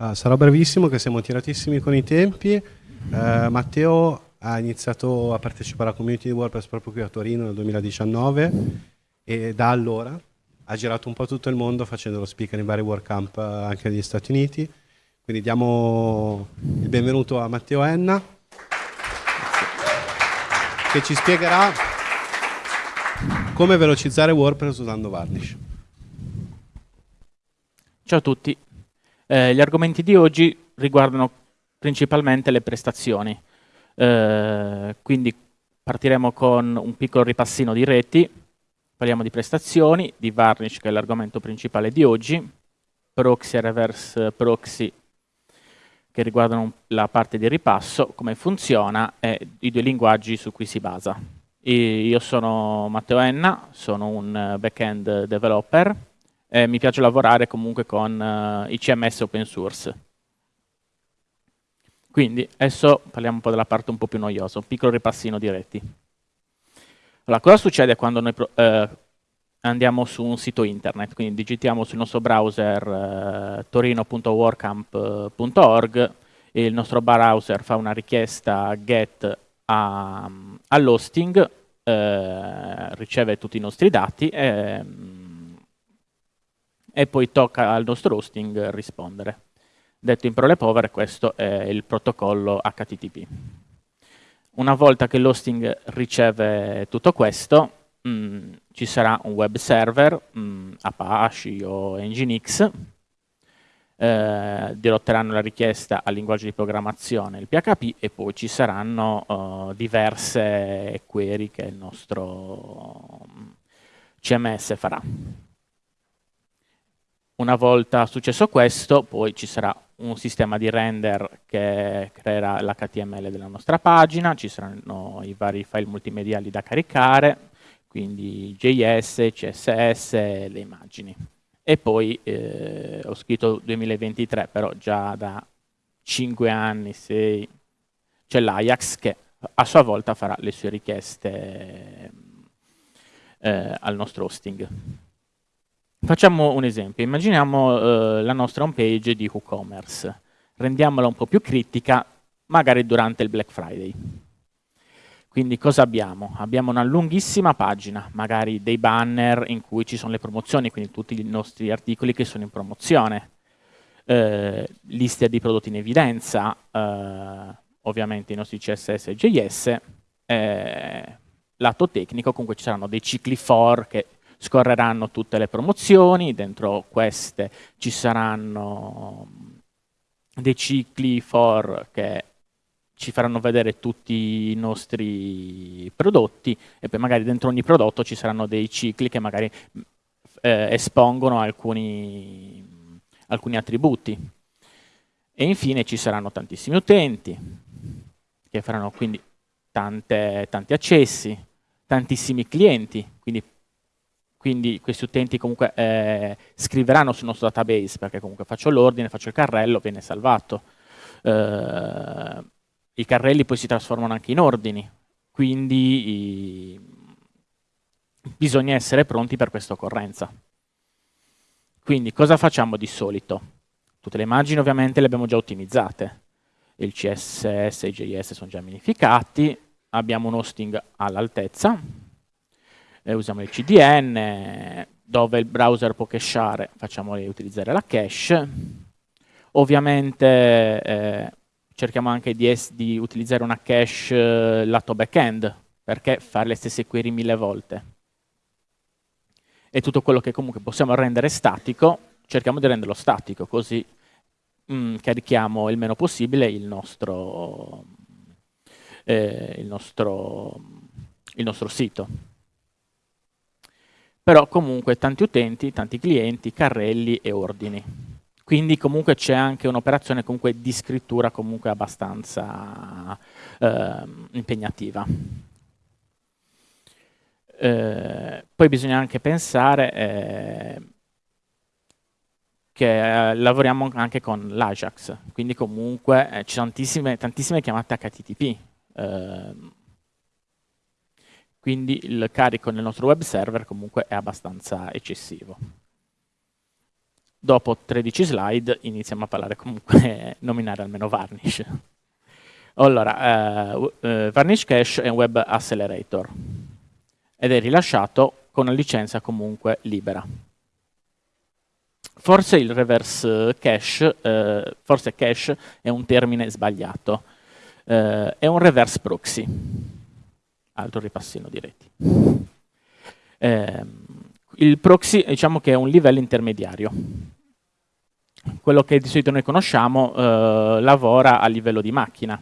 Uh, sarò brevissimo che siamo tiratissimi con i tempi. Uh, Matteo ha iniziato a partecipare alla community di WordPress proprio qui a Torino nel 2019 e da allora ha girato un po' tutto il mondo facendo lo speaker in vari WordCamp anche negli Stati Uniti. Quindi diamo il benvenuto a Matteo Enna che ci spiegherà come velocizzare WordPress usando Varnish. Ciao a tutti, eh, gli argomenti di oggi riguardano principalmente le prestazioni, eh, quindi partiremo con un piccolo ripassino di reti, parliamo di prestazioni, di Varnish che è l'argomento principale di oggi, proxy e reverse proxy che riguardano la parte di ripasso, come funziona e i due linguaggi su cui si basa. Io sono Matteo Enna, sono un back-end developer, eh, mi piace lavorare comunque con uh, i CMS open source. Quindi adesso parliamo un po' della parte un po' più noiosa, un piccolo ripassino di reti. Allora, cosa succede quando noi eh, andiamo su un sito internet? Quindi digitiamo sul nostro browser eh, torino.workamp.org e il nostro browser fa una richiesta get all'hosting, eh, riceve tutti i nostri dati e e poi tocca al nostro hosting rispondere. Detto in parole povere, questo è il protocollo HTTP. Una volta che l'hosting riceve tutto questo, mh, mm, ci sarà un web server, mh, mm, Apache o Nginx, eh, dirotteranno la richiesta al linguaggio di programmazione, il PHP, e poi ci saranno uh, diverse query che il nostro CMS farà. Una volta successo questo, poi ci sarà un sistema di render che creerà l'HTML della nostra pagina, ci saranno i vari file multimediali da caricare, quindi JS, CSS, le immagini. E poi eh, ho scritto 2023, però già da 5 anni, 6, c'è l'Ajax che a sua volta farà le sue richieste eh, al nostro hosting. Facciamo un esempio, immaginiamo eh, la nostra home page di WooCommerce, rendiamola un po' più critica, magari durante il Black Friday. Quindi cosa abbiamo? Abbiamo una lunghissima pagina, magari dei banner in cui ci sono le promozioni, quindi tutti i nostri articoli che sono in promozione, eh, liste di prodotti in evidenza, eh, ovviamente i nostri CSS e JS, eh, lato tecnico comunque ci saranno dei cicli for che scorreranno tutte le promozioni, dentro queste ci saranno dei cicli for che ci faranno vedere tutti i nostri prodotti e poi magari dentro ogni prodotto ci saranno dei cicli che magari eh, espongono alcuni, alcuni attributi. E infine ci saranno tantissimi utenti che faranno quindi tante, tanti accessi, tantissimi clienti, quindi quindi questi utenti comunque eh, scriveranno sul nostro database, perché comunque faccio l'ordine, faccio il carrello, viene salvato. Eh, I carrelli poi si trasformano anche in ordini, quindi i, bisogna essere pronti per questa occorrenza. Quindi cosa facciamo di solito? Tutte le immagini ovviamente le abbiamo già ottimizzate, il CSS e i JS sono già minificati, abbiamo un hosting all'altezza, eh, usiamo il CDN, dove il browser può cacheare, facciamo utilizzare la cache. Ovviamente eh, cerchiamo anche di, di, utilizzare una cache eh, lato backend, perché fare le stesse query mille volte. E tutto quello che comunque possiamo rendere statico, cerchiamo di renderlo statico, così mh, mm, carichiamo il meno possibile il nostro, eh, il nostro, il nostro sito però comunque tanti utenti, tanti clienti, carrelli e ordini. Quindi comunque c'è anche un'operazione di scrittura comunque abbastanza eh, impegnativa. Eh, poi bisogna anche pensare eh, che eh, lavoriamo anche con l'Ajax, quindi comunque eh, ci sono tantissime, tantissime chiamate HTTP. Eh, quindi il carico nel nostro web server comunque è abbastanza eccessivo. dopo 13 slide iniziamo a parlare comunque, nominare almeno Varnish. Allora, uh, uh, Varnish Cache è un web accelerator ed è rilasciato con una licenza comunque libera. Forse il reverse cache, uh, forse cache è un termine sbagliato, è un reverse proxy, altro ripassino di reti. Ehm, il proxy diciamo che è un livello intermediario. Quello che di solito noi conosciamo eh, lavora a livello di macchina,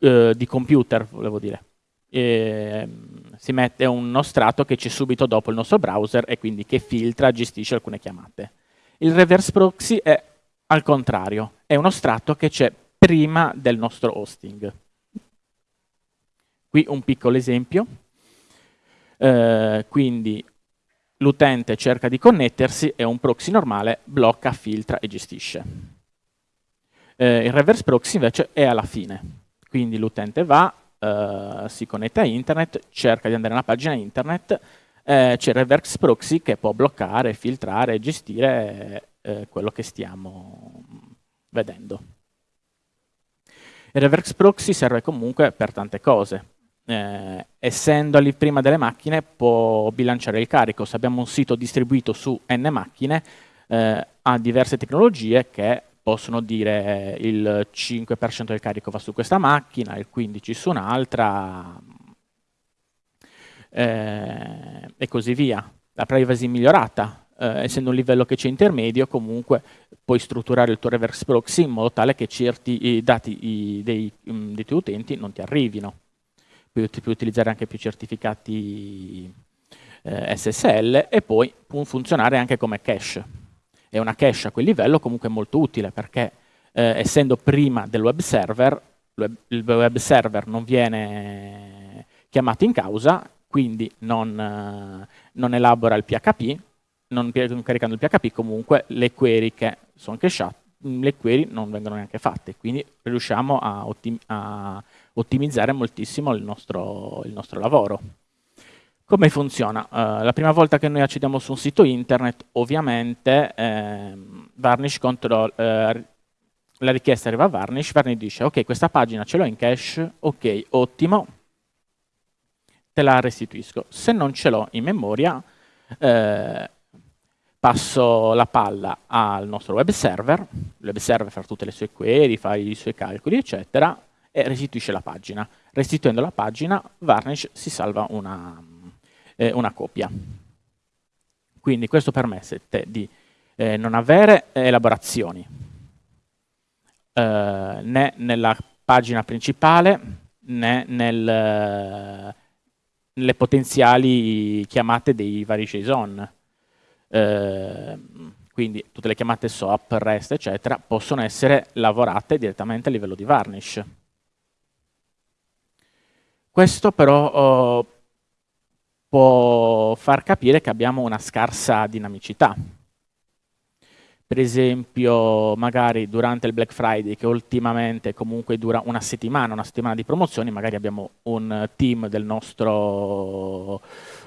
eh, di computer, volevo dire. E, si mette uno strato che c'è subito dopo il nostro browser e quindi che filtra, gestisce alcune chiamate. Il reverse proxy è al contrario, è uno strato che c'è prima del nostro hosting. Qui un piccolo esempio. Eh, quindi l'utente cerca di connettersi e un proxy normale blocca, filtra e gestisce. Eh, il reverse proxy invece è alla fine, quindi l'utente va, eh, si connette a internet, cerca di andare a una pagina internet, eh, c'è il reverse proxy che può bloccare, filtrare e gestire eh, quello che stiamo vedendo. Il reverse proxy serve comunque per tante cose eh, essendo lì prima delle macchine può bilanciare il carico. Se abbiamo un sito distribuito su n macchine, eh, ha diverse tecnologie che possono dire il 5% del carico va su questa macchina, il 15% su un'altra, eh, e così via. La privacy migliorata, eh, essendo un livello che c'è intermedio, comunque puoi strutturare il tuo reverse proxy in modo tale che certi dati i, dei, dei tuoi utenti non ti arrivino puoi, puoi utilizzare anche più certificati eh, SSL e poi può funzionare anche come cache. È una cache a quel livello comunque molto utile perché eh, essendo prima del web server, il web server non viene chiamato in causa, quindi non, eh, non elabora il PHP, non caricando il PHP comunque le query che sono cachate, le query non vengono neanche fatte, quindi riusciamo a, a ottimizzare moltissimo il nostro, il nostro lavoro. Come funziona? Uh, la prima volta che noi accediamo su un sito internet, ovviamente eh, Varnish control, eh, la richiesta arriva a Varnish, Varnish dice ok questa pagina ce l'ho in cache, ok ottimo, te la restituisco. Se non ce l'ho in memoria, eh, passo la palla al nostro web server, il web server fa tutte le sue query, fa i suoi calcoli eccetera, e restituisce la pagina. Restituendo la pagina, Varnish si salva una, eh, una copia. Quindi questo permette di eh, non avere elaborazioni eh, né nella pagina principale né nel, nelle potenziali chiamate dei vari JSON. Eh, quindi tutte le chiamate SOAP, REST, eccetera, possono essere lavorate direttamente a livello di Varnish. Questo però oh, può far capire che abbiamo una scarsa dinamicità. Per esempio, magari durante il Black Friday, che ultimamente comunque dura una settimana, una settimana di promozioni, magari abbiamo un team del nostro,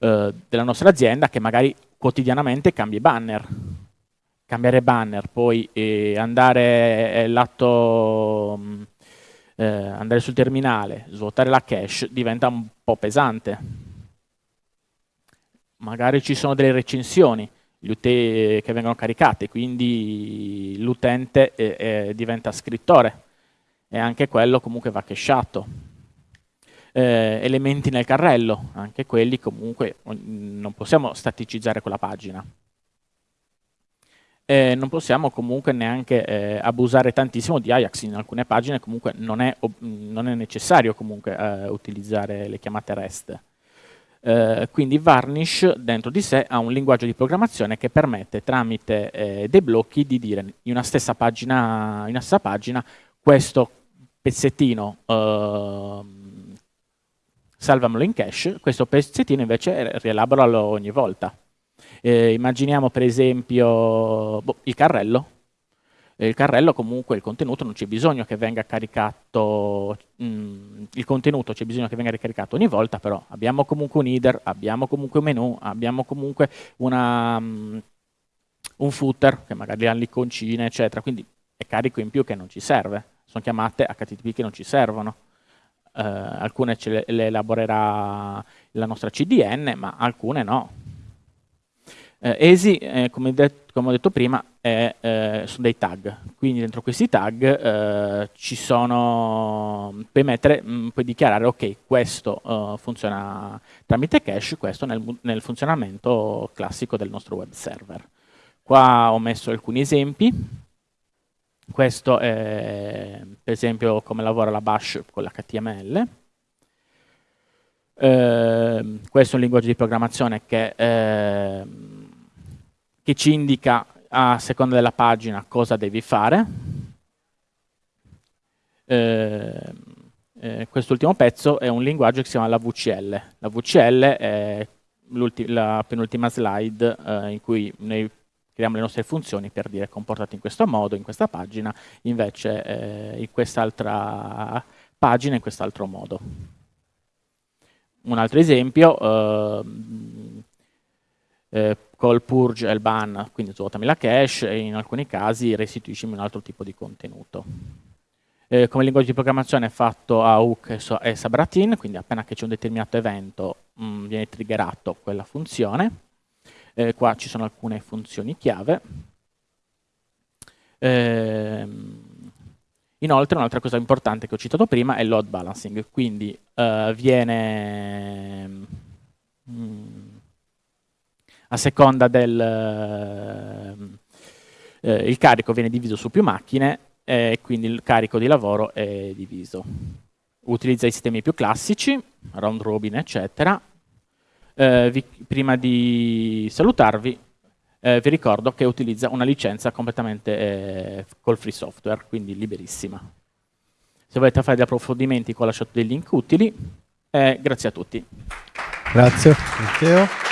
eh, della nostra azienda che magari quotidianamente cambia i banner. Cambiare banner, poi eh, andare eh, lato mm, eh, andare sul terminale, svuotare la cache diventa un po' pesante. Magari ci sono delle recensioni che vengono caricate, quindi l'utente eh, eh, diventa scrittore e anche quello comunque va cacheato. Eh, elementi nel carrello, anche quelli comunque non possiamo staticizzare quella pagina eh, non possiamo comunque neanche eh, abusare tantissimo di Ajax, in alcune pagine comunque non è, non è necessario comunque eh, utilizzare le chiamate REST. Eh, quindi Varnish dentro di sé ha un linguaggio di programmazione che permette tramite eh, dei blocchi di dire in una stessa pagina, in una stessa pagina questo pezzettino ehm, salvamelo in cache, questo pezzettino invece rielaboralo ogni volta. Eh, immaginiamo per esempio boh, il carrello. Il carrello comunque il contenuto non c'è bisogno che venga caricato, mh, mm, il contenuto c'è bisogno che venga ricaricato ogni volta, però abbiamo comunque un header, abbiamo comunque un menu, abbiamo comunque una, mh, mm, un footer che magari ha l'iconcina, eccetera, quindi è carico in più che non ci serve, sono chiamate HTTP che non ci servono. Uh, alcune le, le, elaborerà la nostra CDN, ma alcune no. Uh, ESI, eh, come, come, ho detto prima, è, eh, sono dei tag, quindi dentro questi tag eh, ci sono, puoi, mettere, mh, mm, puoi dichiarare ok, questo uh, funziona tramite cache, questo nel, nel funzionamento classico del nostro web server. Qua ho messo alcuni esempi, questo è per esempio come lavora la bash con l'HTML. Eh, questo è un linguaggio di programmazione che, eh, che ci indica a seconda della pagina cosa devi fare. Eh, eh, quest'ultimo pezzo è un linguaggio che si chiama la VCL. La VCL è la penultima slide eh, in cui noi creiamo le nostre funzioni per dire comportate in questo modo, in questa pagina, invece eh, in quest'altra pagina in quest'altro modo. Un altro esempio, eh, eh, col purge e il ban, quindi svuotami la cache e in alcuni casi restituiscimi un altro tipo di contenuto. Eh, come linguaggio di programmazione è fatto a hook e, subroutine, quindi appena che c'è un determinato evento mh, mm, viene triggerato quella funzione. Eh, qua ci sono alcune funzioni chiave. Eh, inoltre un'altra cosa importante che ho citato prima è il load balancing, quindi eh, viene mm, a seconda del eh, il carico viene diviso su più macchine e quindi il carico di lavoro è diviso. Utilizza i sistemi più classici, round robin eccetera, eh, vi, prima di salutarvi eh, vi ricordo che utilizza una licenza completamente eh, col free software, quindi liberissima. Se volete fare degli approfondimenti, qua ho lasciato dei link utili. grazie a tutti. Grazie Matteo.